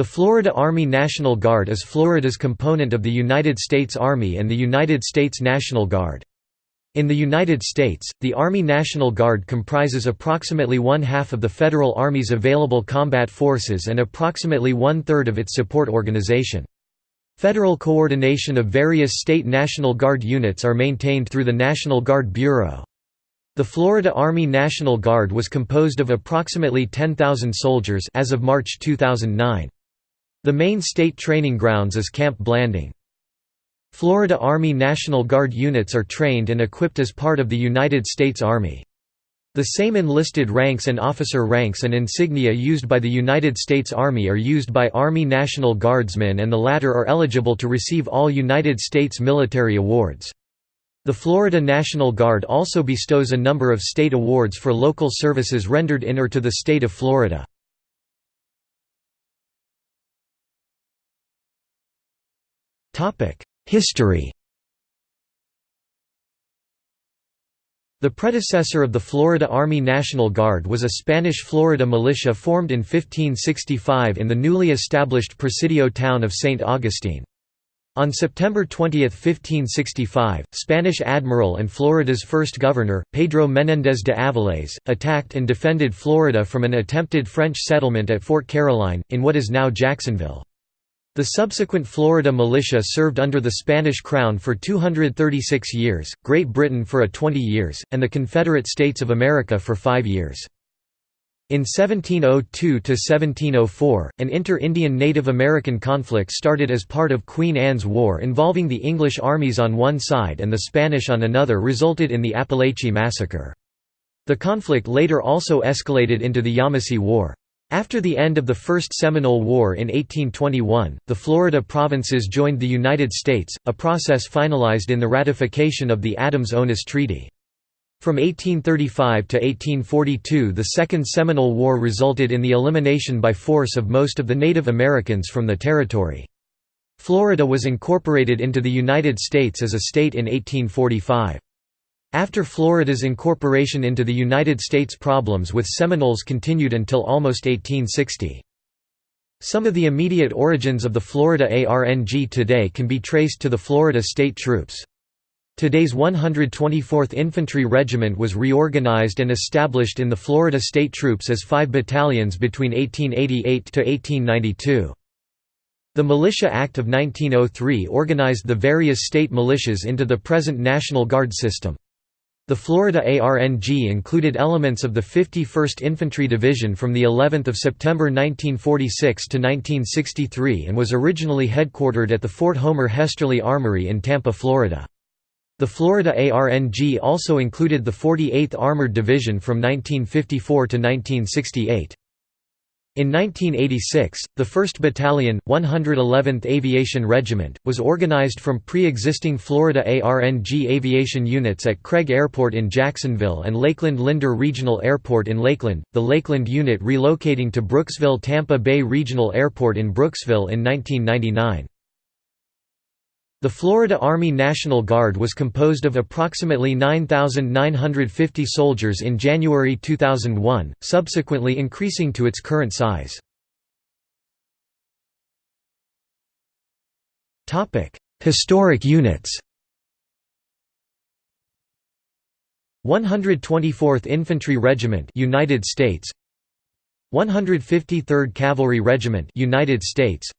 The Florida Army National Guard is Florida's component of the United States Army and the United States National Guard. In the United States, the Army National Guard comprises approximately one-half of the Federal Army's available combat forces and approximately one-third of its support organization. Federal coordination of various state National Guard units are maintained through the National Guard Bureau. The Florida Army National Guard was composed of approximately 10,000 soldiers as of March 2009. The main state training grounds is Camp Blanding. Florida Army National Guard units are trained and equipped as part of the United States Army. The same enlisted ranks and officer ranks and insignia used by the United States Army are used by Army National Guardsmen and the latter are eligible to receive all United States military awards. The Florida National Guard also bestows a number of state awards for local services rendered in or to the state of Florida. History The predecessor of the Florida Army National Guard was a Spanish Florida militia formed in 1565 in the newly established Presidio town of St. Augustine. On September 20, 1565, Spanish admiral and Florida's first governor, Pedro Menéndez de Avilés, attacked and defended Florida from an attempted French settlement at Fort Caroline, in what is now Jacksonville. The subsequent Florida militia served under the Spanish crown for 236 years, Great Britain for a 20 years, and the Confederate States of America for five years. In 1702–1704, an inter-Indian Native American conflict started as part of Queen Anne's War involving the English armies on one side and the Spanish on another resulted in the Apalachee Massacre. The conflict later also escalated into the Yamasee War. After the end of the First Seminole War in 1821, the Florida provinces joined the United States, a process finalized in the ratification of the Adams-Onis Treaty. From 1835 to 1842 the Second Seminole War resulted in the elimination by force of most of the Native Americans from the territory. Florida was incorporated into the United States as a state in 1845. After Florida's incorporation into the United States problems with Seminoles continued until almost 1860. Some of the immediate origins of the Florida ARNG today can be traced to the Florida State Troops. Today's 124th Infantry Regiment was reorganized and established in the Florida State Troops as five battalions between 1888 to 1892. The Militia Act of 1903 organized the various state militias into the present National Guard system. The Florida ARNG included elements of the 51st Infantry Division from the 11th of September 1946 to 1963 and was originally headquartered at the Fort Homer Hesterly Armory in Tampa, Florida. The Florida ARNG also included the 48th Armored Division from 1954 to 1968. In 1986, the 1st Battalion, 111th Aviation Regiment, was organized from pre-existing Florida ARNG aviation units at Craig Airport in Jacksonville and Lakeland Linder Regional Airport in Lakeland, the Lakeland unit relocating to Brooksville Tampa Bay Regional Airport in Brooksville in 1999. The Florida Army National Guard was composed of approximately 9,950 soldiers in January 2001, subsequently increasing to its current size. Historic units. 124th Infantry Regiment United States. 153rd Cavalry Regiment United States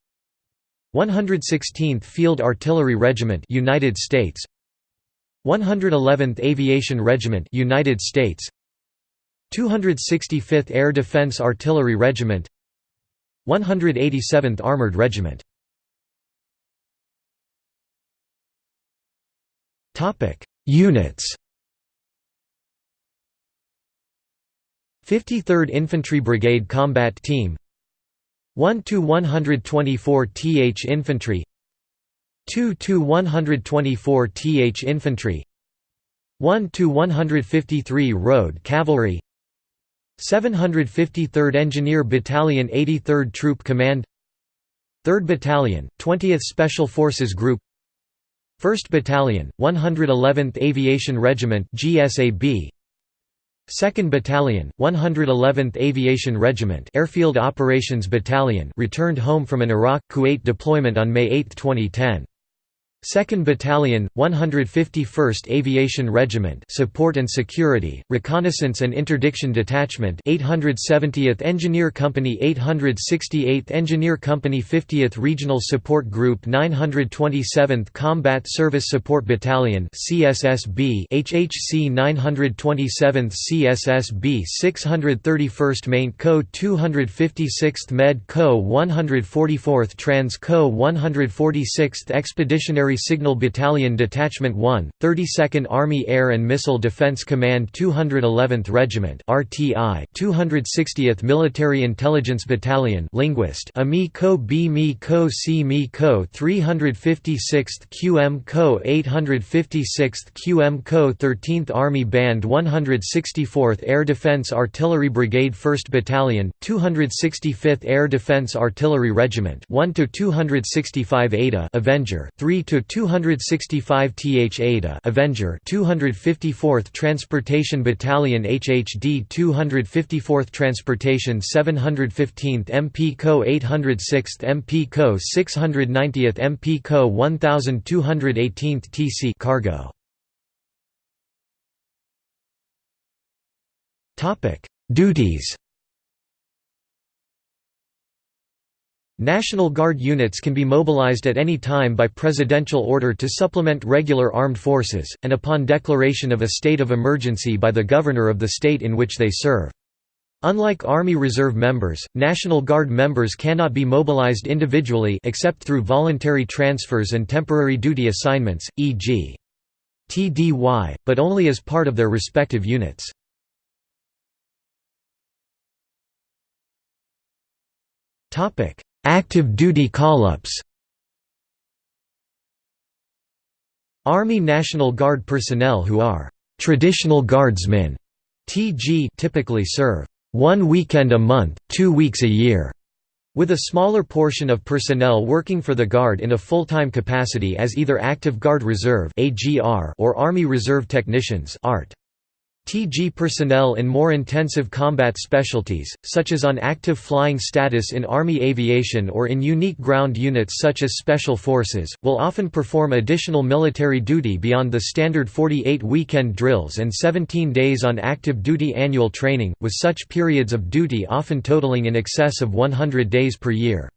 116th Field Artillery Regiment United States. 111th Aviation Regiment United States. 265th Air Defense Artillery Regiment. 187th Armored Regiment. Topic Units. 53rd Infantry Brigade Combat Team 1 to 124 th infantry 2 to 124 th infantry 1 to 153 road cavalry 753rd Engineer Battalion 83rd Troop Command 3rd Battalion, 20th Special Forces Group 1st Battalion, 111th Aviation Regiment GSAB 2nd Battalion, 111th Aviation Regiment Airfield Operations Battalion returned home from an Iraq-Kuwait deployment on May 8, 2010. 2nd Battalion, 151st Aviation Regiment Support and Security, Reconnaissance and Interdiction Detachment 870th Engineer Company 868th Engineer Company 50th Regional Support Group 927th Combat Service Support Battalion CSSB HHC 927th CSSB 631st Main Co 256th Med Co 144th Trans Co 146th Expeditionary Signal Battalion Detachment 1, 32nd Army Air and Missile Defense Command 211th Regiment RTI 260th Military Intelligence Battalion Linguist AMI Co B Mi Co C Mi Co 356th QM Co 856th QM Co 13th Army Band 164th Air Defense Artillery Brigade 1st Battalion 265th Air Defense Artillery Regiment 1 to 265 ADA Avenger 3 to 265 th Ada Avenger 254th Transportation Battalion HHD 254th Transportation 715th MP Co 806th MP Co 690th MP Co 1218th TC Cargo. Topic Duties National Guard units can be mobilized at any time by presidential order to supplement regular armed forces, and upon declaration of a state of emergency by the governor of the state in which they serve. Unlike Army Reserve members, National Guard members cannot be mobilized individually except through voluntary transfers and temporary duty assignments, e.g. TDY, but only as part of their respective units. Topic: Active duty call-ups Army National Guard personnel who are «traditional guardsmen» TG typically serve one weekend a month, two weeks a year, with a smaller portion of personnel working for the Guard in a full-time capacity as either Active Guard Reserve or Army Reserve Technicians ART. TG personnel in more intensive combat specialties, such as on active flying status in Army aviation or in unique ground units such as Special Forces, will often perform additional military duty beyond the standard 48 weekend drills and 17 days on active duty annual training, with such periods of duty often totaling in excess of 100 days per year.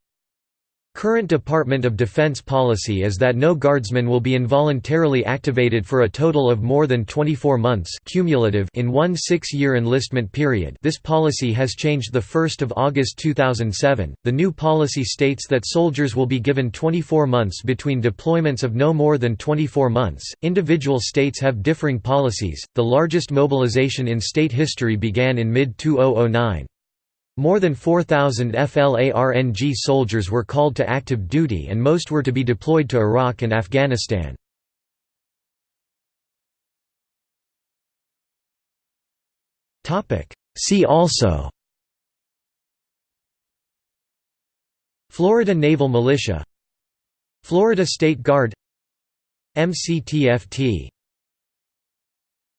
Current Department of Defense policy is that no guardsman will be involuntarily activated for a total of more than 24 months cumulative in one six-year enlistment period this policy has changed 1 August 2007. The new policy states that soldiers will be given 24 months between deployments of no more than 24 months. Individual states have differing policies, the largest mobilization in state history began in mid-2009. More than 4,000 FLARNG soldiers were called to active duty and most were to be deployed to Iraq and Afghanistan. See also Florida Naval Militia Florida State Guard MCTFT